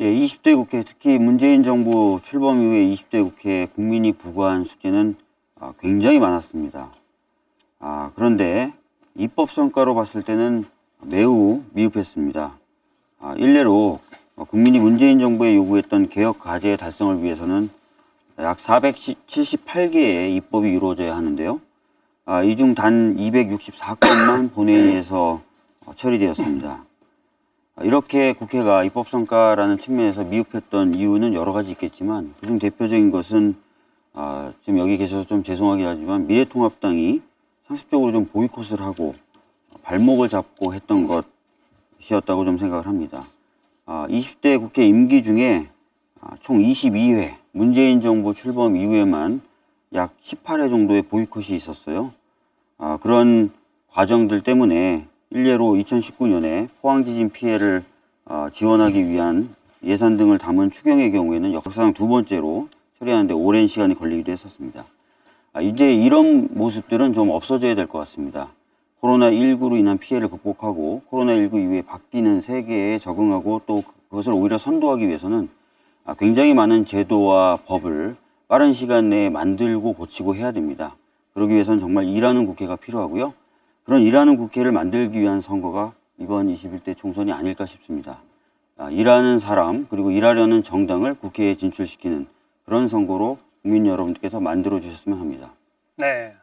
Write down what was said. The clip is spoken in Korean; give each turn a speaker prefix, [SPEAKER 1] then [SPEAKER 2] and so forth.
[SPEAKER 1] 예, 20대 국회 특히 문재인 정부 출범 이후에 20대 국회 국민이 부과한 숙제는 아, 굉장히 많았습니다. 아, 그런데 입법 성과로 봤을 때는 매우 미흡했습니다. 아, 일례로 어, 국민이 문재인 정부에 요구했던 개혁 과제 달성을 위해서는 약 478개의 입법이 이루어져야 하는데요. 아, 이 중 단 264건만 본회의에서 어, 처리되었습니다. 아, 이렇게 국회가 입법 성과라는 측면에서 미흡했던 이유는 여러 가지 있겠지만 그중 대표적인 것은 아, 지금 여기 계셔서 좀 죄송하긴 하지만 미래통합당이 상습적으로 좀 보이콧을 하고 발목을 잡고 했던 것이었다고 좀 생각을 합니다. 아, 20대 국회 임기 중에 아, 총 22회 문재인 정부 출범 이후에만 약 18회 정도의 보이콧이 있었어요. 아, 그런 과정들 때문에 일례로 2019년에 포항 지진 피해를 아, 지원하기 위한 예산 등을 담은 추경의 경우에는 역사상 두 번째로 처리하는데 오랜 시간이 걸리기도 했었습니다. 아, 이제 이런 모습들은 좀 없어져야 될 것 같습니다. 코로나19로 인한 피해를 극복하고 코로나19 이후에 바뀌는 세계에 적응하고 또 그것을 오히려 선도하기 위해서는 아, 굉장히 많은 제도와 법을 빠른 시간 내에 만들고 고치고 해야 됩니다. 그러기 위해서는 정말 일하는 국회가 필요하고요. 그런 일하는 국회를 만들기 위한 선거가 이번 21대 총선이 아닐까 싶습니다. 아, 일하는 사람 그리고 일하려는 정당을 국회에 진출시키는 그런 선거로 국민 여러분께서 만들어 주셨으면 합니다.
[SPEAKER 2] 네.